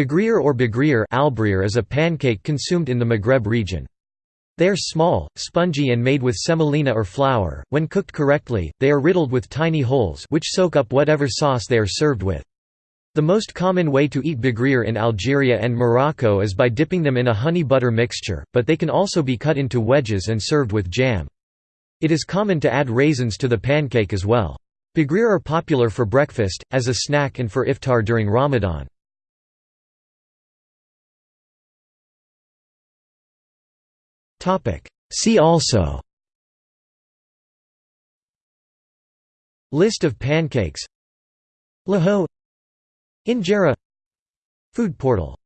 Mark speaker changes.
Speaker 1: Baghrir or bagrir is a pancake consumed in the Maghreb region. They are small, spongy and made with semolina or flour. When cooked correctly, they are riddled with tiny holes which soak up whatever sauce they are served with. The most common way to eat baghrir in Algeria and Morocco is by dipping them in a honey butter mixture, but they can also be cut into wedges and served with jam. It is common to add raisins to the pancake as well. Baghrir are popular for breakfast, as a snack and for iftar during Ramadan. See also. List of pancakes. Lahoh Injera. Food portal